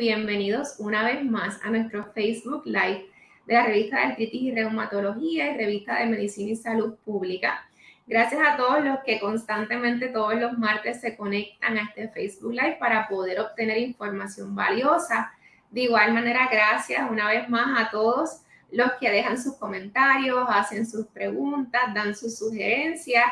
bienvenidos una vez más a nuestro Facebook Live de la revista de Artritis y Reumatología y revista de Medicina y Salud Pública. Gracias a todos los que constantemente todos los martes se conectan a este Facebook Live para poder obtener información valiosa. De igual manera, gracias una vez más a todos los que dejan sus comentarios, hacen sus preguntas, dan sus sugerencias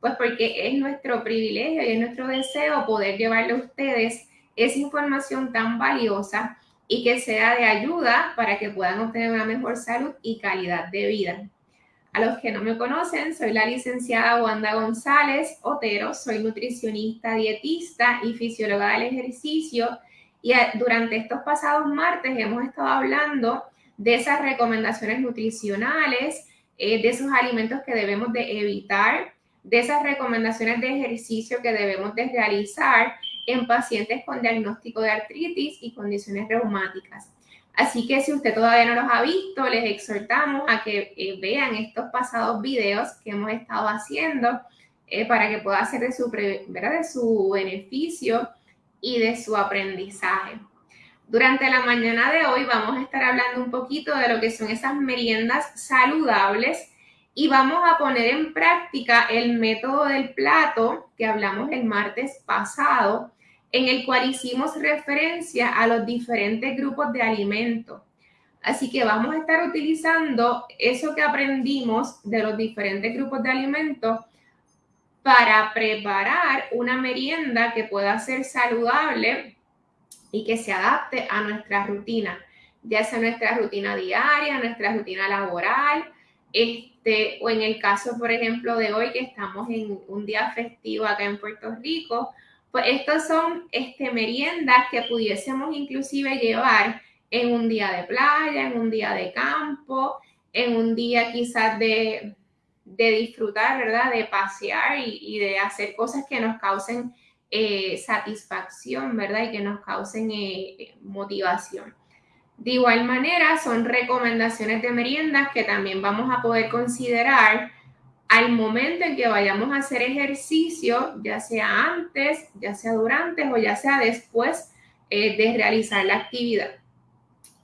pues porque es nuestro privilegio y es nuestro deseo poder llevarle a ustedes esa información tan valiosa y que sea de ayuda para que puedan obtener una mejor salud y calidad de vida. A los que no me conocen, soy la licenciada Wanda González Otero, soy nutricionista, dietista y fisióloga del ejercicio y durante estos pasados martes hemos estado hablando de esas recomendaciones nutricionales, eh, de esos alimentos que debemos de evitar de esas recomendaciones de ejercicio que debemos de realizar en pacientes con diagnóstico de artritis y condiciones reumáticas. Así que si usted todavía no los ha visto, les exhortamos a que eh, vean estos pasados videos que hemos estado haciendo eh, para que pueda ser de su, de su beneficio y de su aprendizaje. Durante la mañana de hoy vamos a estar hablando un poquito de lo que son esas meriendas saludables y vamos a poner en práctica el método del plato que hablamos el martes pasado, en el cual hicimos referencia a los diferentes grupos de alimentos. Así que vamos a estar utilizando eso que aprendimos de los diferentes grupos de alimentos para preparar una merienda que pueda ser saludable y que se adapte a nuestra rutina, ya sea nuestra rutina diaria, nuestra rutina laboral, este, o en el caso, por ejemplo, de hoy que estamos en un día festivo acá en Puerto Rico, pues estos son este, meriendas que pudiésemos inclusive llevar en un día de playa, en un día de campo, en un día quizás de, disfrutar, ¿verdad? De pasear y, de hacer cosas que nos causen eh, satisfacción, ¿verdad? Y que nos causen eh, motivación. De igual manera, son recomendaciones de meriendas que también vamos a poder considerar al momento en que vayamos a hacer ejercicio, ya sea antes, ya sea durante o ya sea después eh, de realizar la actividad.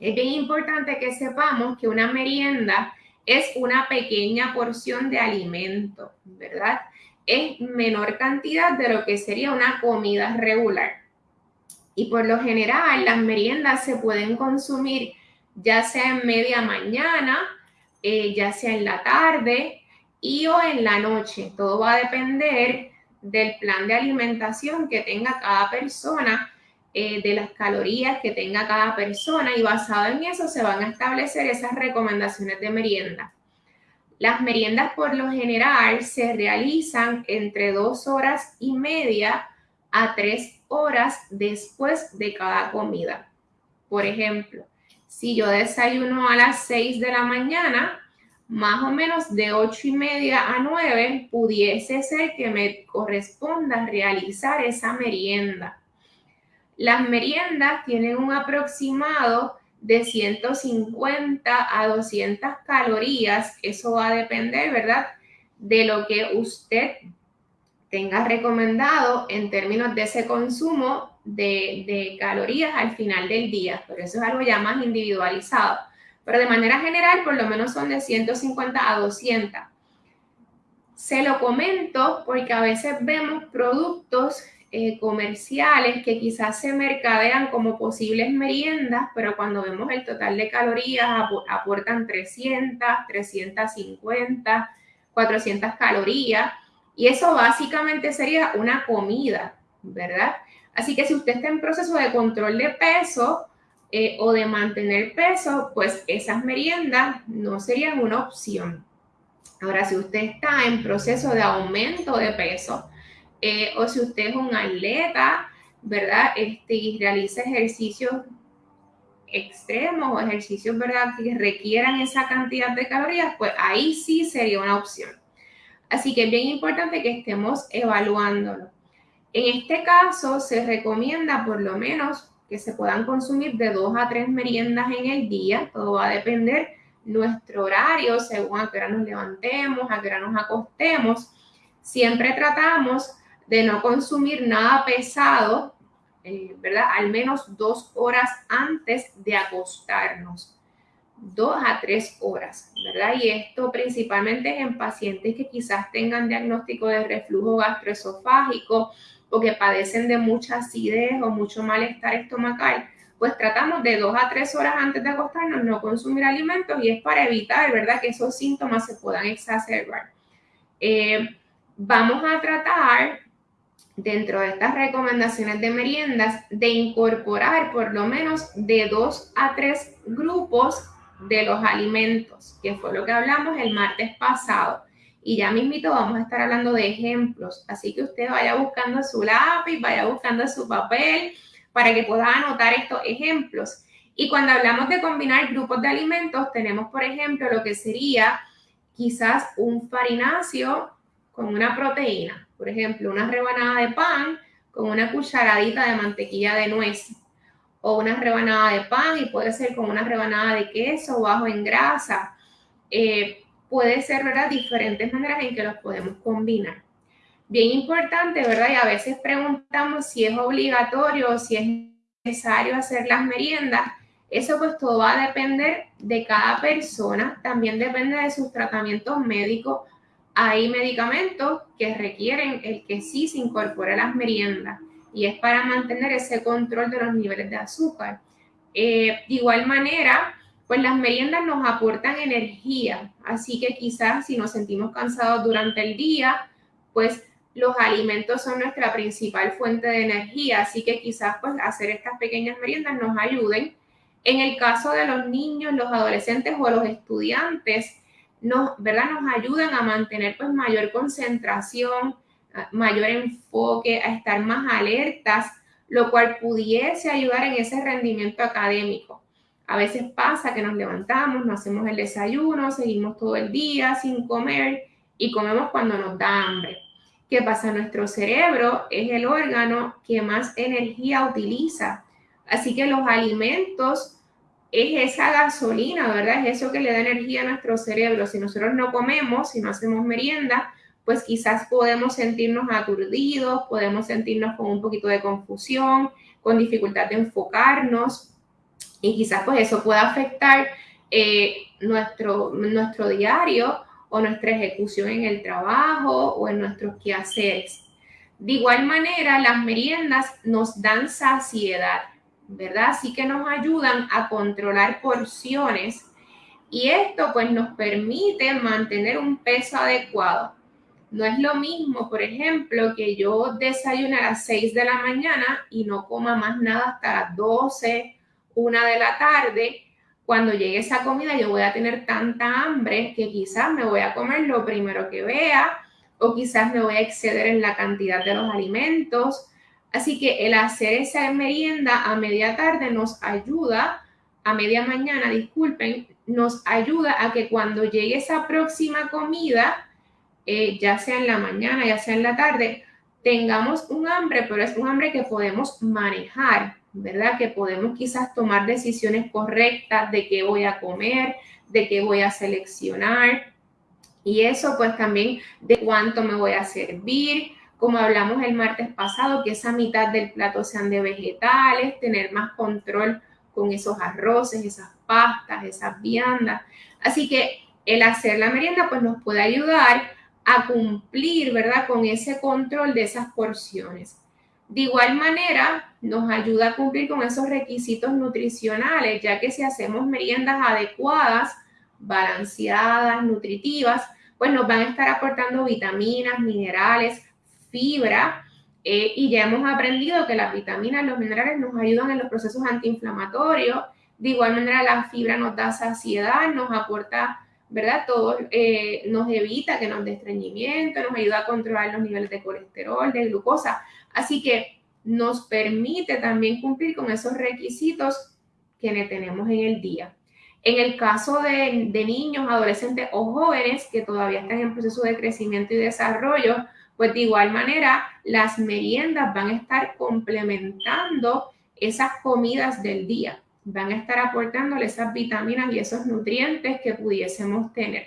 Es bien importante que sepamos que una merienda es una pequeña porción de alimento, ¿verdad? Es menor cantidad de lo que sería una comida regular. Y por lo general las meriendas se pueden consumir ya sea en media mañana, eh, ya sea en la tarde o en la noche. Todo va a depender del plan de alimentación que tenga cada persona, eh, de las calorías que tenga cada persona y basado en eso se van a establecer esas recomendaciones de merienda. Las meriendas por lo general se realizan entre dos horas y media a tres horas después de cada comida. Por ejemplo, si yo desayuno a las 6 de la mañana, más o menos de 8 y media a 9 pudiese ser que me corresponda realizar esa merienda. Las meriendas tienen un aproximado de 150 a 200 calorías. Eso va a depender, ¿verdad? De lo que usted tenga recomendado en términos de ese consumo de, calorías al final del día, pero eso es algo ya más individualizado. Pero de manera general, por lo menos son de 150 a 200. Se lo comento porque a veces vemos productos eh, comerciales que quizás se mercadean como posibles meriendas, pero cuando vemos el total de calorías aportan 300, 350, 400 calorías y eso básicamente sería una comida, ¿verdad? Así que si usted está en proceso de control de peso eh, o de mantener peso, pues esas meriendas no serían una opción. Ahora, si usted está en proceso de aumento de peso eh, o si usted es un atleta, ¿verdad? Este, y realiza ejercicios extremos o ejercicios, ¿verdad? Que requieran esa cantidad de calorías, pues ahí sí sería una opción. Así que es bien importante que estemos evaluándolo. En este caso, se recomienda por lo menos que se puedan consumir de dos a tres meriendas en el día. Todo va a depender nuestro horario, según a qué hora nos levantemos, a qué hora nos acostemos. Siempre tratamos de no consumir nada pesado eh, ¿verdad? Al menos dos horas antes de acostarnos. Dos a tres horas, ¿verdad? Y esto principalmente en pacientes que quizás tengan diagnóstico de reflujo gastroesofágico o que padecen de mucha acidez o mucho malestar estomacal, pues tratamos de dos a tres horas antes de acostarnos no consumir alimentos y es para evitar, ¿verdad?, que esos síntomas se puedan exacerbar. Eh, vamos a tratar dentro de estas recomendaciones de meriendas de incorporar por lo menos de dos a tres grupos de los alimentos, que fue lo que hablamos el martes pasado. Y ya mismito vamos a estar hablando de ejemplos, así que usted vaya buscando su lápiz, vaya buscando su papel para que pueda anotar estos ejemplos. Y cuando hablamos de combinar grupos de alimentos, tenemos, por ejemplo, lo que sería quizás un farináceo con una proteína. Por ejemplo, una rebanada de pan con una cucharadita de mantequilla de nuez. O una rebanada de pan y puede ser con una rebanada de queso bajo en grasa. Eh, puede ser, ¿verdad? Diferentes maneras en que los podemos combinar. Bien importante, ¿verdad? Y a veces preguntamos si es obligatorio o si es necesario hacer las meriendas. Eso pues todo va a depender de cada persona, también depende de sus tratamientos médicos hay medicamentos que requieren el que sí se incorpore a las meriendas y es para mantener ese control de los niveles de azúcar. Eh, de igual manera, pues las meriendas nos aportan energía, así que quizás si nos sentimos cansados durante el día, pues los alimentos son nuestra principal fuente de energía, así que quizás pues hacer estas pequeñas meriendas nos ayuden. En el caso de los niños, los adolescentes o los estudiantes, nos, ¿verdad? nos ayudan a mantener pues mayor concentración, mayor enfoque, a estar más alertas, lo cual pudiese ayudar en ese rendimiento académico. A veces pasa que nos levantamos, no hacemos el desayuno, seguimos todo el día sin comer y comemos cuando nos da hambre. ¿Qué pasa? Nuestro cerebro es el órgano que más energía utiliza. Así que los alimentos es esa gasolina, ¿verdad? Es eso que le da energía a nuestro cerebro. Si nosotros no comemos, si no hacemos merienda, pues quizás podemos sentirnos aturdidos, podemos sentirnos con un poquito de confusión, con dificultad de enfocarnos y quizás pues eso pueda afectar eh, nuestro, nuestro diario o nuestra ejecución en el trabajo o en nuestros quehaceres. De igual manera, las meriendas nos dan saciedad. ¿verdad? Así que nos ayudan a controlar porciones y esto pues nos permite mantener un peso adecuado. No es lo mismo, por ejemplo, que yo desayune a las 6 de la mañana y no coma más nada hasta las 12, 1 de la tarde. Cuando llegue esa comida yo voy a tener tanta hambre que quizás me voy a comer lo primero que vea o quizás me voy a exceder en la cantidad de los alimentos Así que el hacer esa merienda a media tarde nos ayuda, a media mañana, disculpen, nos ayuda a que cuando llegue esa próxima comida, eh, ya sea en la mañana, ya sea en la tarde, tengamos un hambre, pero es un hambre que podemos manejar, ¿verdad? Que podemos quizás tomar decisiones correctas de qué voy a comer, de qué voy a seleccionar. Y eso pues también de cuánto me voy a servir, como hablamos el martes pasado, que esa mitad del plato sean de vegetales, tener más control con esos arroces, esas pastas, esas viandas. Así que el hacer la merienda pues nos puede ayudar a cumplir, ¿verdad? Con ese control de esas porciones. De igual manera, nos ayuda a cumplir con esos requisitos nutricionales, ya que si hacemos meriendas adecuadas, balanceadas, nutritivas, pues nos van a estar aportando vitaminas, minerales, fibra, eh, y ya hemos aprendido que las vitaminas, los minerales nos ayudan en los procesos antiinflamatorios. De igual manera, la fibra nos da saciedad, nos aporta, ¿verdad? Todo eh, nos evita que nos dé estreñimiento, nos ayuda a controlar los niveles de colesterol, de glucosa. Así que nos permite también cumplir con esos requisitos que tenemos en el día. En el caso de, niños, adolescentes o jóvenes que todavía están en proceso de crecimiento y desarrollo, pues de igual manera, las meriendas van a estar complementando esas comidas del día, van a estar aportándole esas vitaminas y esos nutrientes que pudiésemos tener.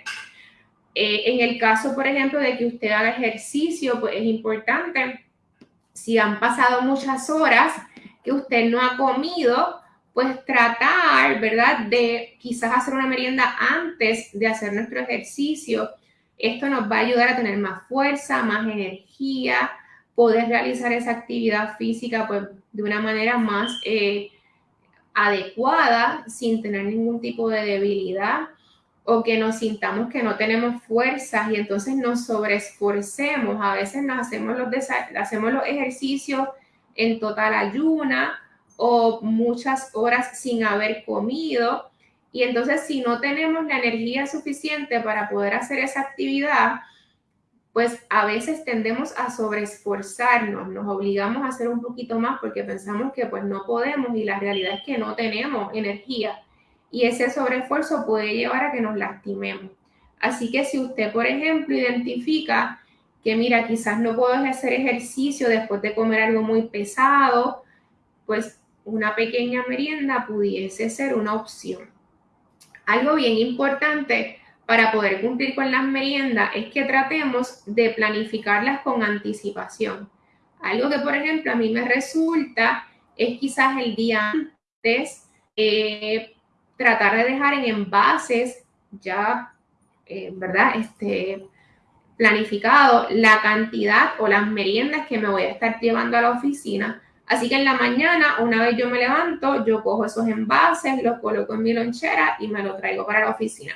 Eh, en el caso, por ejemplo, de que usted haga ejercicio, pues es importante, si han pasado muchas horas, que usted no ha comido, pues tratar, ¿verdad? De quizás hacer una merienda antes de hacer nuestro ejercicio. Esto nos va a ayudar a tener más fuerza, más energía, poder realizar esa actividad física pues de una manera más eh, adecuada, sin tener ningún tipo de debilidad o que nos sintamos que no tenemos fuerzas y entonces nos sobreesforcemos. A veces nos hacemos los, hacemos los ejercicios en total ayuna o muchas horas sin haber comido. Y entonces si no tenemos la energía suficiente para poder hacer esa actividad, pues a veces tendemos a sobreesforzarnos, nos obligamos a hacer un poquito más porque pensamos que pues no podemos y la realidad es que no tenemos energía y ese sobreesfuerzo puede llevar a que nos lastimemos. Así que si usted, por ejemplo, identifica que mira, quizás no puedo hacer ejercicio después de comer algo muy pesado, pues una pequeña merienda pudiese ser una opción. Algo bien importante para poder cumplir con las meriendas es que tratemos de planificarlas con anticipación. Algo que, por ejemplo, a mí me resulta es quizás el día antes eh, tratar de dejar en envases ya, eh, ¿verdad? Este, planificado la cantidad o las meriendas que me voy a estar llevando a la oficina. Así que en la mañana, una vez yo me levanto, yo cojo esos envases, los coloco en mi lonchera y me los traigo para la oficina.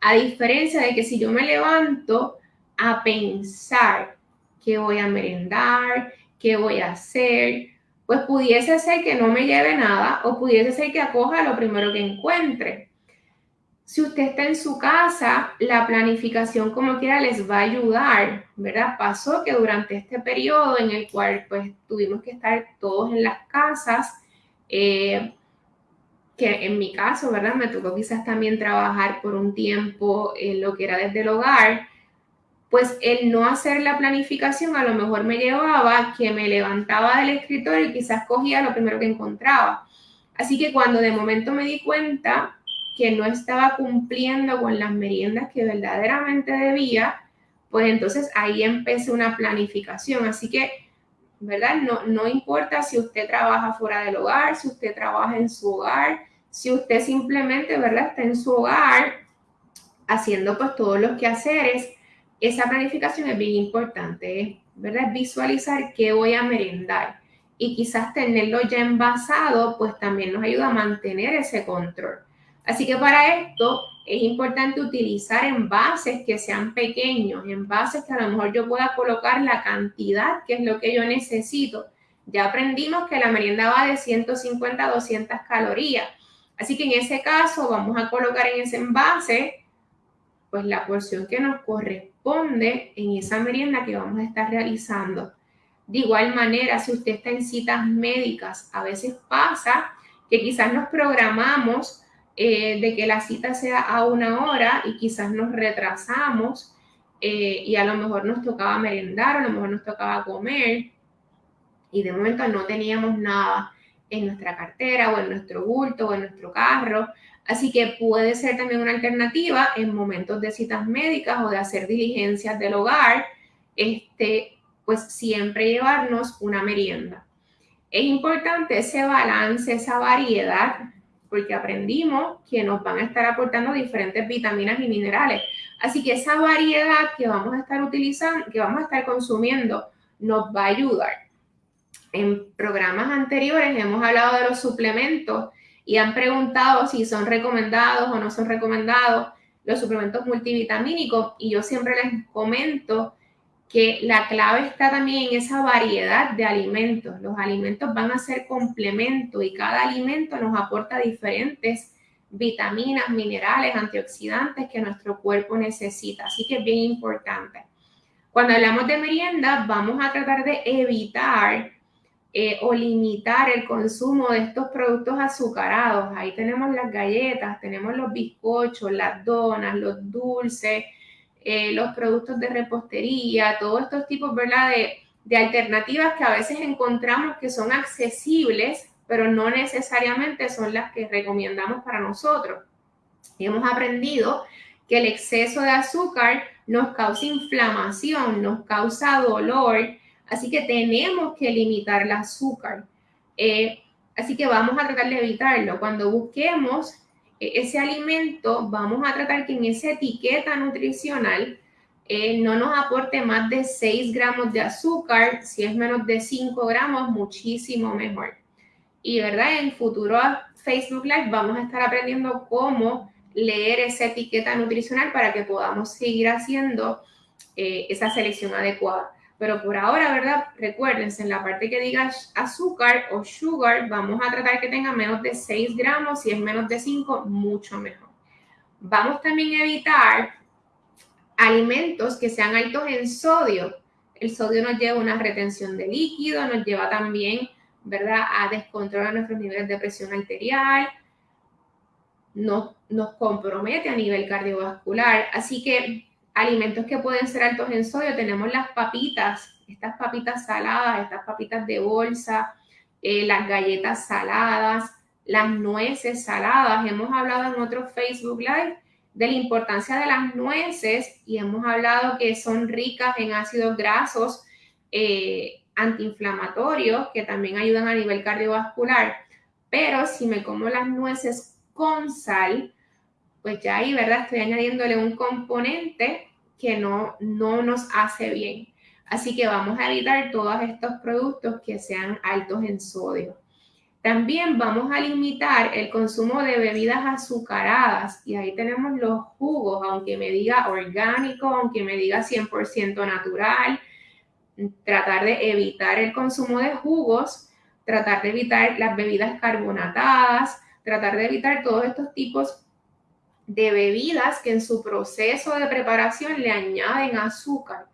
A diferencia de que si yo me levanto a pensar qué voy a merendar, qué voy a hacer, pues pudiese ser que no me lleve nada o pudiese ser que acoja lo primero que encuentre. Si usted está en su casa, la planificación como quiera les va a ayudar, ¿verdad? Pasó que durante este periodo en el cual pues tuvimos que estar todos en las casas, eh, que en mi caso, ¿verdad? Me tocó quizás también trabajar por un tiempo en lo que era desde el hogar, pues el no hacer la planificación a lo mejor me llevaba que me levantaba del escritorio y quizás cogía lo primero que encontraba. Así que cuando de momento me di cuenta que no estaba cumpliendo con las meriendas que verdaderamente debía, pues entonces ahí empecé una planificación. Así que, ¿verdad? No, no importa si usted trabaja fuera del hogar, si usted trabaja en su hogar, si usted simplemente, ¿verdad? Está en su hogar haciendo pues todos los quehaceres, esa planificación es bien importante, ¿verdad? Visualizar qué voy a merendar y quizás tenerlo ya envasado, pues también nos ayuda a mantener ese control. Así que para esto es importante utilizar envases que sean pequeños, envases que a lo mejor yo pueda colocar la cantidad que es lo que yo necesito. Ya aprendimos que la merienda va de 150 a 200 calorías. Así que en ese caso vamos a colocar en ese envase pues la porción que nos corresponde en esa merienda que vamos a estar realizando. De igual manera, si usted está en citas médicas, a veces pasa que quizás nos programamos eh, de que la cita sea a una hora y quizás nos retrasamos eh, y a lo mejor nos tocaba merendar, a lo mejor nos tocaba comer y de momento no teníamos nada en nuestra cartera o en nuestro bulto o en nuestro carro. Así que puede ser también una alternativa en momentos de citas médicas o de hacer diligencias del hogar, este, pues siempre llevarnos una merienda. Es importante ese balance, esa variedad, porque aprendimos que nos van a estar aportando diferentes vitaminas y minerales. Así que esa variedad que vamos a estar utilizando, que vamos a estar consumiendo, nos va a ayudar. En programas anteriores hemos hablado de los suplementos y han preguntado si son recomendados o no son recomendados los suplementos multivitamínicos y yo siempre les comento que la clave está también en esa variedad de alimentos. Los alimentos van a ser complemento y cada alimento nos aporta diferentes vitaminas, minerales, antioxidantes que nuestro cuerpo necesita. Así que es bien importante. Cuando hablamos de merienda, vamos a tratar de evitar eh, o limitar el consumo de estos productos azucarados. Ahí tenemos las galletas, tenemos los bizcochos, las donas, los dulces, eh, los productos de repostería, todos estos tipos. De, de alternativas que a veces encontramos que son accesibles, pero no necesariamente son las que recomendamos para nosotros. Y hemos aprendido que el exceso de azúcar nos causa inflamación, nos causa dolor, Así que tenemos que limitar el azúcar. Eh, así que vamos a tratar de evitarlo. Cuando busquemos eh, ese alimento, vamos a tratar que en esa etiqueta nutricional eh, no nos aporte más de 6 gramos de azúcar. Si es menos de 5 gramos, muchísimo mejor. Y, ¿verdad? En futuro Facebook Live vamos a estar aprendiendo cómo leer esa etiqueta nutricional para que podamos seguir haciendo esa selección adecuada. Pero por ahora, ¿verdad? Recuérdense, en la parte que diga azúcar o sugar, vamos a tratar que tenga menos de 6 gramos. Si es menos de 5, mucho mejor. Vamos también a evitar alimentos que sean altos en sodio. El sodio nos lleva a una retención de líquido, nos lleva también, ¿verdad?, a descontrolar nuestros niveles de presión arterial, nos, nos compromete a nivel cardiovascular. Así que alimentos que pueden ser altos en sodio, tenemos las papitas, estas papitas saladas, estas papitas de bolsa, eh, las galletas saladas, las nueces saladas. Hemos hablado en otro Facebook Live de la importancia de las nueces y hemos hablado que son ricas en ácidos grasos eh, antiinflamatorios que también ayudan a nivel cardiovascular. Pero si me como las nueces con sal, pues ya ahí, ¿verdad? Estoy añadiéndole un componente que no, no nos hace bien. Así que vamos a evitar todos estos productos que sean altos en sodio. También vamos a limitar el consumo de bebidas azucaradas y ahí tenemos los jugos, aunque me diga orgánico, aunque me diga 100% natural, tratar de evitar el consumo de jugos, tratar de evitar las bebidas carbonatadas, tratar de evitar todos estos tipos de bebidas que en su proceso de preparación le añaden azúcar.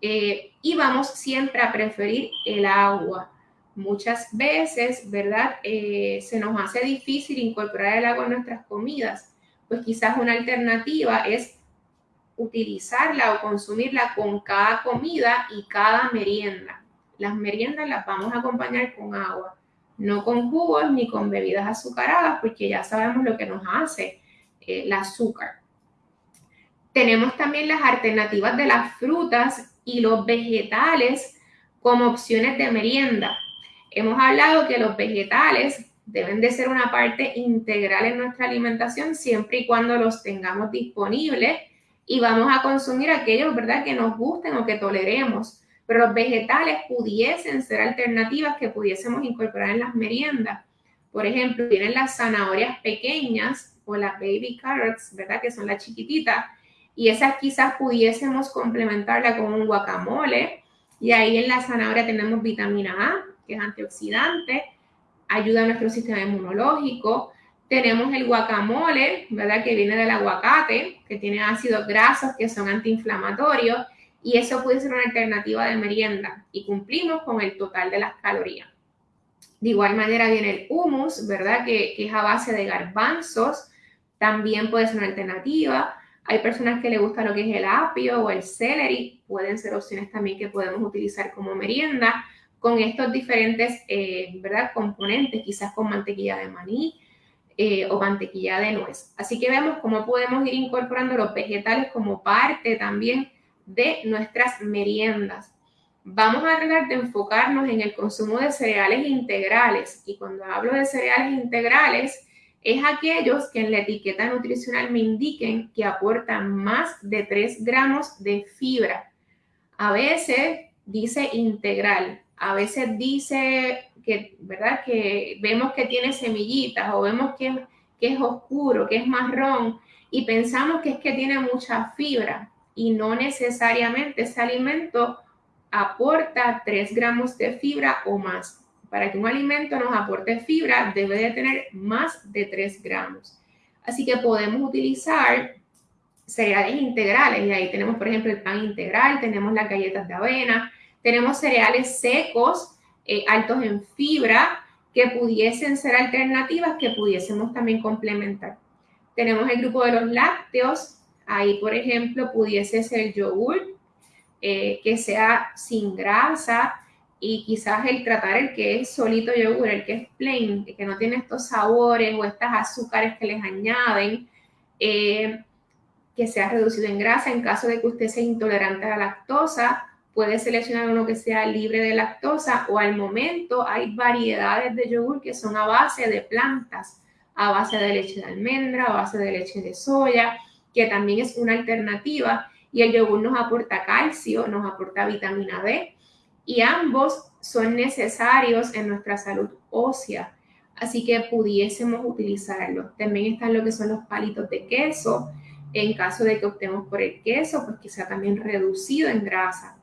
Eh, y vamos siempre a preferir el agua muchas veces, ¿verdad? Eh, se nos hace difícil incorporar el agua en nuestras comidas, pues quizás una alternativa es utilizarla o consumirla con cada comida y cada merienda. Las meriendas las vamos a acompañar con agua, no con jugos ni con bebidas azucaradas, porque ya sabemos lo que nos hace el azúcar. Tenemos también las alternativas de las frutas y los vegetales como opciones de merienda. Hemos hablado que los vegetales deben de ser una parte integral en nuestra alimentación siempre y cuando los tengamos disponibles y vamos a consumir aquellos, ¿verdad?, que nos gusten o que toleremos. Pero los vegetales pudiesen ser alternativas que pudiésemos incorporar en las meriendas. Por ejemplo, tienen las zanahorias pequeñas o las baby carrots, ¿verdad?, que son las chiquititas. Y esas quizás pudiésemos complementarla con un guacamole. Y ahí en la zanahoria tenemos vitamina A, que es antioxidante, ayuda a nuestro sistema inmunológico. Tenemos el guacamole, ¿verdad? Que viene del aguacate, que tiene ácidos grasos que son antiinflamatorios y eso puede ser una alternativa de merienda y cumplimos con el total de las calorías. De igual manera viene el hummus, ¿verdad? Que, que es a base de garbanzos, también puede ser una alternativa. Hay personas que le gusta lo que es el apio o el celery, pueden ser opciones también que podemos utilizar como merienda con estos diferentes, eh, ¿verdad? Componentes, quizás con mantequilla de maní eh, o mantequilla de nuez. Así que vemos cómo podemos ir incorporando los vegetales como parte también de nuestras meriendas. Vamos a tratar de enfocarnos en el consumo de cereales integrales. Y cuando hablo de cereales integrales, es aquellos que en la etiqueta nutricional me indiquen que aportan más de 3 gramos de fibra. A veces dice integral, a veces dice que, ¿verdad? Que vemos que tiene semillitas o vemos que, que es oscuro, que es marrón y pensamos que es que tiene mucha fibra y no necesariamente ese alimento aporta 3 gramos de fibra o más. Para que un alimento nos aporte fibra debe de tener más de 3 gramos. Así que podemos utilizar cereales integrales y ahí tenemos por ejemplo el pan integral, tenemos las galletas de avena, tenemos cereales secos, eh, altos en fibra, que pudiesen ser alternativas que pudiésemos también complementar. Tenemos el grupo de los lácteos, ahí por ejemplo pudiese ser yogur, eh, que sea sin grasa y quizás el tratar el que es solito yogur, el que es plain, que no tiene estos sabores o estas azúcares que les añaden, eh, que sea reducido en grasa en caso de que usted sea intolerante a la lactosa puede seleccionar uno que sea libre de lactosa o al momento hay variedades de yogur que son a base de plantas, a base de leche de almendra, a base de leche de soya, que también es una alternativa y el yogur nos aporta calcio, nos aporta vitamina D y ambos son necesarios en nuestra salud ósea, así que pudiésemos utilizarlos. También están lo que son los palitos de queso, en caso de que optemos por el queso, pues que sea también reducido en grasa.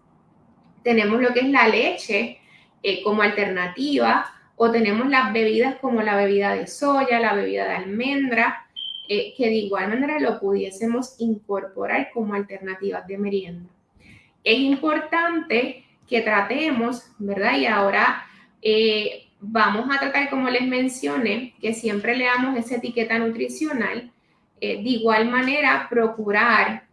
Tenemos lo que es la leche eh, como alternativa o tenemos las bebidas como la bebida de soya, la bebida de almendra, eh, que de igual manera lo pudiésemos incorporar como alternativas de merienda. Es importante que tratemos, ¿verdad? Y ahora eh, vamos a tratar, como les mencioné, que siempre leamos esa etiqueta nutricional. de igual manera, procurar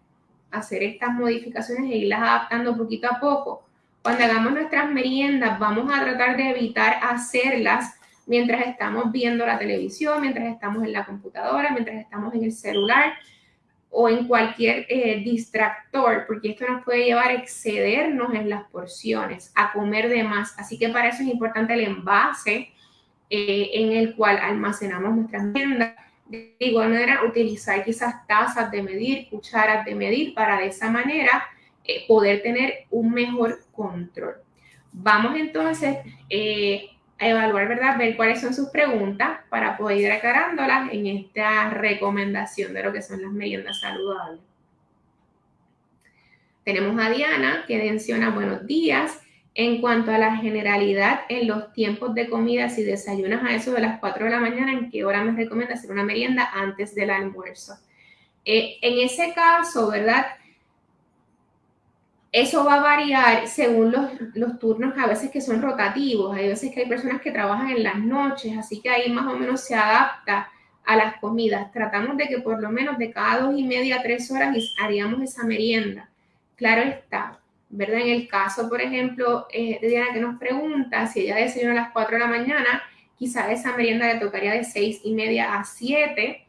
hacer estas modificaciones e irlas adaptando poquito a poco cuando hagamos nuestras meriendas, vamos a tratar de evitar hacerlas mientras estamos viendo la televisión, mientras estamos en la computadora, mientras estamos en el celular o en cualquier eh, distractor, porque esto nos puede llevar a excedernos en las porciones, a comer de más. Así que para eso es importante el envase eh, en el cual almacenamos nuestras meriendas. De igual manera, utilizar quizás tazas de medir, cucharas de medir, para de esa manera eh, poder tener un mejor control. Vamos entonces evaluar, ¿verdad? Ver cuáles son sus preguntas para poder ir aclarándolas en esta recomendación de lo que son las meriendas saludables. Tenemos a Diana que menciona buenos días. En cuanto a la generalidad en los tiempos de comida, si desayunas a eso de las 4 de la mañana, ¿en qué hora me recomienda hacer una merienda antes del almuerzo? Eh, en ese caso, ¿verdad? Eso va a variar según los, turnos a veces que son rotativos. Hay veces que hay personas que trabajan en las noches, así que ahí más o menos se adapta a las comidas. Tratamos de que por lo menos de cada dos y media a tres horas haríamos esa merienda. Claro está, ¿verdad? En el caso, por ejemplo, eh, de Diana que nos pregunta si ella desayuna a las cuatro de la mañana, quizá esa merienda le tocaría de seis y media a siete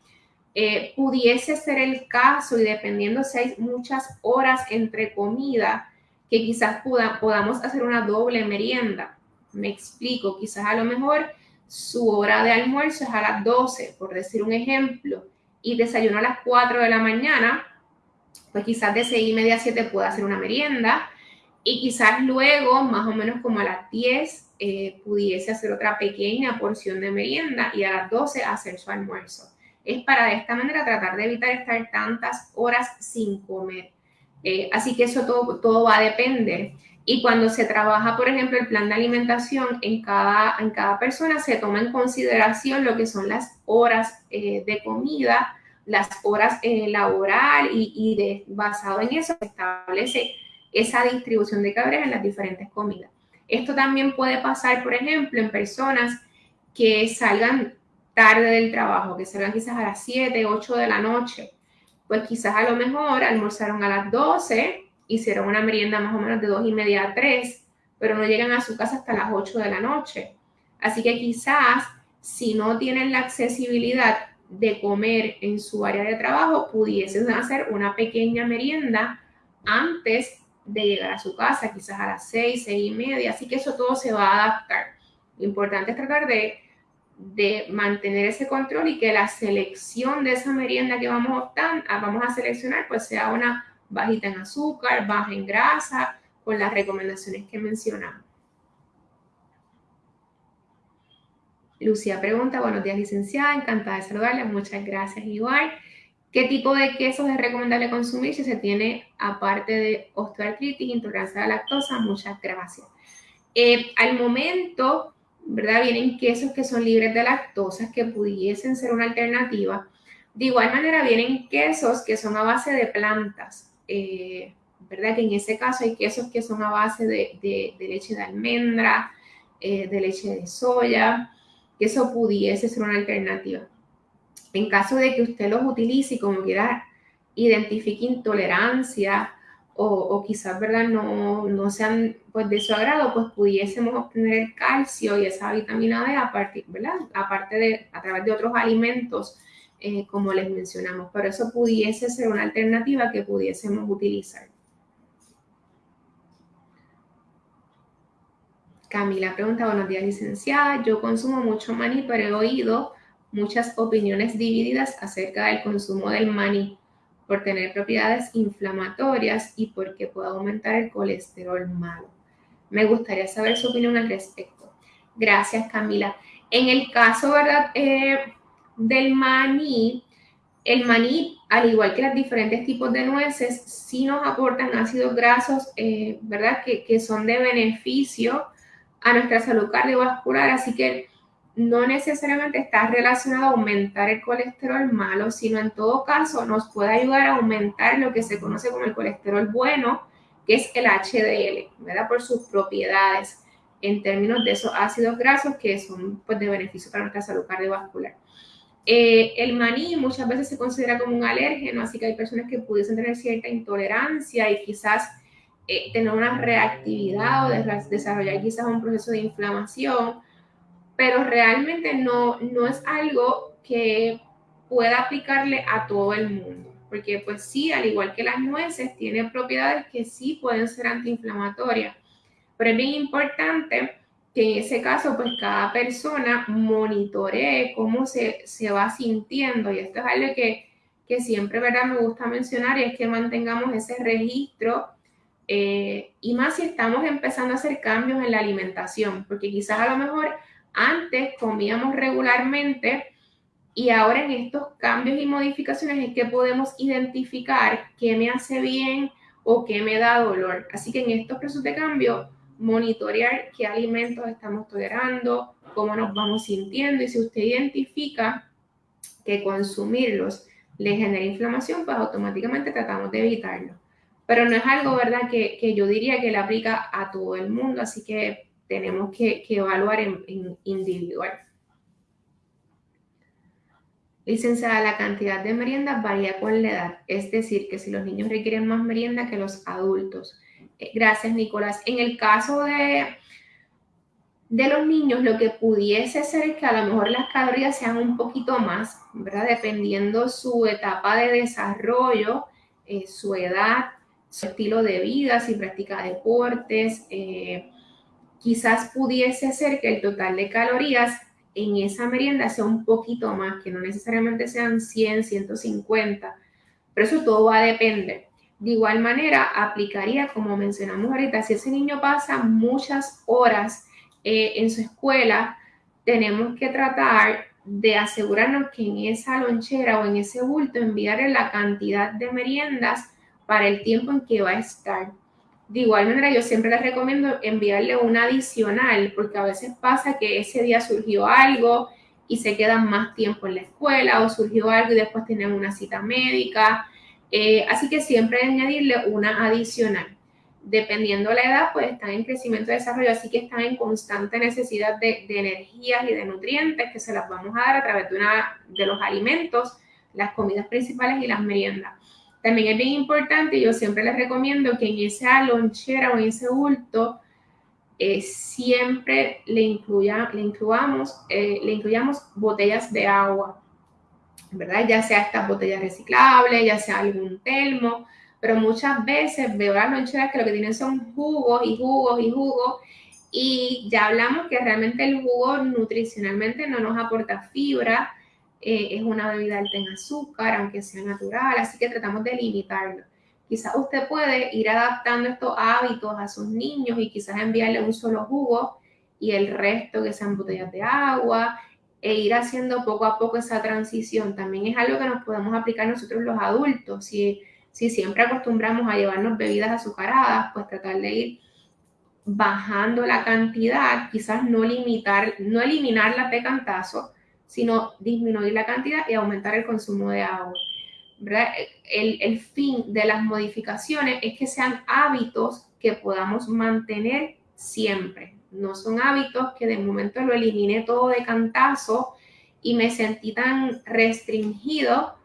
eh, pudiese ser el caso y dependiendo si hay muchas horas entre comida, que quizás podamos hacer una doble merienda. Me explico, quizás a lo mejor su hora de almuerzo es a las 12, por decir un ejemplo, y desayuno a las 4 de la mañana, pues quizás de 6 y media a 7 pueda hacer una merienda y quizás luego, más o menos como a las 10, eh, pudiese hacer otra pequeña porción de merienda y a las 12 hacer su almuerzo es para de esta manera tratar de evitar estar tantas horas sin comer. Eh, así que eso todo, todo va a depender. Y cuando se trabaja, por ejemplo, el plan de alimentación en cada, en cada persona, se toma en consideración lo que son las horas eh, de comida, las horas eh, laboral y, y de, basado en eso se establece esa distribución de calorías en las diferentes comidas. Esto también puede pasar, por ejemplo, en personas que salgan tarde del trabajo, que salgan quizás a las 7, 8 de la noche, pues quizás a lo mejor almorzaron a las 12, hicieron una merienda más o menos de 2 y media a 3, pero no llegan a su casa hasta las 8 de la noche. Así que quizás si no tienen la accesibilidad de comer en su área de trabajo, pudiesen hacer una pequeña merienda antes de llegar a su casa, quizás a las 6, 6 y media. Así que eso todo se va a adaptar. Lo importante es tratar de de mantener ese control y que la selección de esa merienda que vamos a, optar, vamos a seleccionar pues sea una bajita en azúcar, baja en grasa, con las recomendaciones que mencionamos. Lucía pregunta, buenos días licenciada, encantada de saludarle, muchas gracias igual. ¿Qué tipo de quesos es recomendable consumir si se tiene aparte de osteoartritis, intolerancia a la lactosa? Muchas gracias. Eh, al momento, ¿verdad? Vienen quesos que son libres de lactosa, que pudiesen ser una alternativa. De igual manera, vienen quesos que son a base de plantas, eh, ¿verdad? Que en ese caso hay quesos que son a base de, leche de almendra, eh, de leche de soya, que eso pudiese ser una alternativa. En caso de que usted los utilice y como quiera identifique intolerancia o, quizás, ¿verdad? No, no, sean pues, de su agrado, pues pudiésemos obtener el calcio y esa vitamina D a partir, ¿verdad? Aparte de, a través de otros alimentos, eh, como les mencionamos. Pero eso pudiese ser una alternativa que pudiésemos utilizar. Camila pregunta, buenos días licenciada, yo consumo mucho maní, pero he oído muchas opiniones divididas acerca del consumo del maní por tener propiedades inflamatorias y porque puede aumentar el colesterol malo. Me gustaría saber su opinión al respecto. Gracias, Camila. En el caso, ¿verdad? Eh, del maní, el maní, al igual que los diferentes tipos de nueces, sí nos aportan ácidos grasos, eh, ¿verdad? Que, que son de beneficio a nuestra salud cardiovascular, así que no necesariamente está relacionado a aumentar el colesterol malo, sino en todo caso nos puede ayudar a aumentar lo que se conoce como el colesterol bueno, que es el HDL, ¿verdad? Por sus propiedades en términos de esos ácidos grasos que son pues, de beneficio para nuestra salud cardiovascular. Eh, el maní muchas veces se considera como un alérgeno, así que hay personas que pudiesen tener cierta intolerancia y quizás eh, tener una reactividad o desarrollar quizás un proceso de inflamación, pero realmente no, no es algo que pueda aplicarle a todo el mundo, porque pues sí, al igual que las nueces, tiene propiedades que sí pueden ser antiinflamatorias, pero es bien importante que en ese caso, pues cada persona monitoree cómo se, se va sintiendo. Y esto es algo que, que, siempre, ¿verdad? Me gusta mencionar y es que mantengamos ese registro. Eh, y más si estamos empezando a hacer cambios en la alimentación, porque quizás a lo mejor antes comíamos regularmente y ahora en estos cambios y modificaciones es que podemos identificar qué me hace bien o qué me da dolor. Así que en estos procesos de cambio monitorear qué alimentos estamos tolerando, cómo nos vamos sintiendo y si usted identifica que consumirlos le genera inflamación, pues automáticamente tratamos de evitarlo. Pero no es algo, ¿verdad?, que, yo diría que le aplica a todo el mundo, así que tenemos que, evaluar en, en individual. Licenciada, la cantidad de meriendas varía con la edad, es decir, que si los niños requieren más merienda que los adultos, Gracias, Nicolás. En el caso de, de los niños, lo que pudiese ser es que a lo mejor las calorías sean un poquito más, ¿verdad? Dependiendo su etapa de desarrollo, eh, su edad, su estilo de vida, si practica deportes. Eh, quizás pudiese ser que el total de calorías en esa merienda sea un poquito más, que no necesariamente sean 100, 150, pero eso todo va a depender. De igual manera, aplicaría, como mencionamos ahorita, si ese niño pasa muchas horas eh, en su escuela, tenemos que tratar de asegurarnos que en esa lonchera o en ese bulto enviarle la cantidad de meriendas para el tiempo en que va a estar. De igual manera, yo siempre les recomiendo enviarle una adicional, porque a veces pasa que ese día surgió algo y se quedan más tiempo en la escuela o surgió algo y después tienen una cita médica eh, así que siempre añadirle una adicional. Dependiendo la edad, pues están en crecimiento y desarrollo, así que están en constante necesidad de, energías y de nutrientes que se las vamos a dar a través de, una, de los alimentos, las comidas principales y las meriendas. También es bien importante, yo siempre les recomiendo que en esa lonchera o en ese bulto eh, siempre le, incluya, le, incluyamos, eh, le incluyamos botellas de agua ¿verdad? Ya sea estas botellas reciclables, ya sea algún termo, pero muchas veces veo las loncheras que lo que tienen son jugos y jugos y jugos y ya hablamos que realmente el jugo nutricionalmente no nos aporta fibra, eh, es una bebida alta en azúcar, aunque sea natural, así que tratamos de limitarlo. Quizás usted puede ir adaptando estos hábitos a sus niños y quizás enviarle un solo jugo y el resto que sean botellas de agua e ir haciendo poco a poco esa transición. También es algo que nos podemos aplicar nosotros los adultos. Si, si siempre acostumbramos a llevarnos bebidas azucaradas, pues tratar de ir bajando la cantidad, quizás no limitar, no eliminarla de cantazo, sino disminuir la cantidad y aumentar el consumo de agua. El, el fin de las modificaciones es que sean hábitos que podamos mantener siempre no son hábitos que de momento lo eliminé todo de cantazo y me sentí tan restringido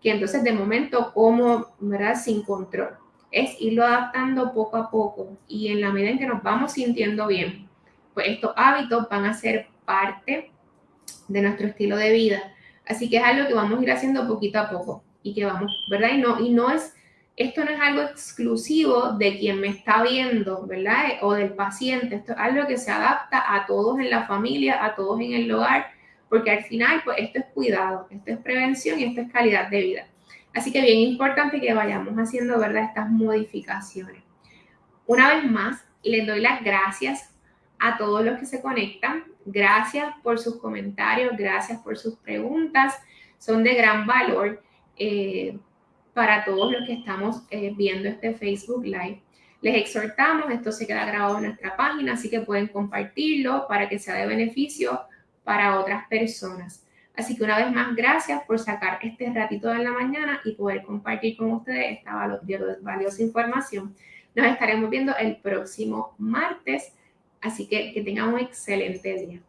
que entonces de momento como, ¿verdad? Sin control. Es irlo adaptando poco a poco y en la medida en que nos vamos sintiendo bien, pues estos hábitos van a ser parte de nuestro estilo de vida. Así que es algo que vamos a ir haciendo poquito a poco y que vamos, ¿verdad? Y no, y no es esto no es algo exclusivo de quien me está viendo, ¿verdad? O del paciente. Esto es algo que se adapta a todos en la familia, a todos en el hogar, porque al final, pues esto es cuidado, esto es prevención y esto es calidad de vida. Así que bien importante que vayamos haciendo, ¿verdad? Estas modificaciones. Una vez más, les doy las gracias a todos los que se conectan. Gracias por sus comentarios, gracias por sus preguntas. Son de gran valor. Eh, para todos los que estamos eh, viendo este Facebook Live. Les exhortamos, esto se queda grabado en nuestra página, así que pueden compartirlo para que sea de beneficio para otras personas. Así que una vez más, gracias por sacar este ratito de la mañana y poder compartir con ustedes esta valiosa información. Nos estaremos viendo el próximo martes, así que que tengan un excelente día.